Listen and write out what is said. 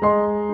You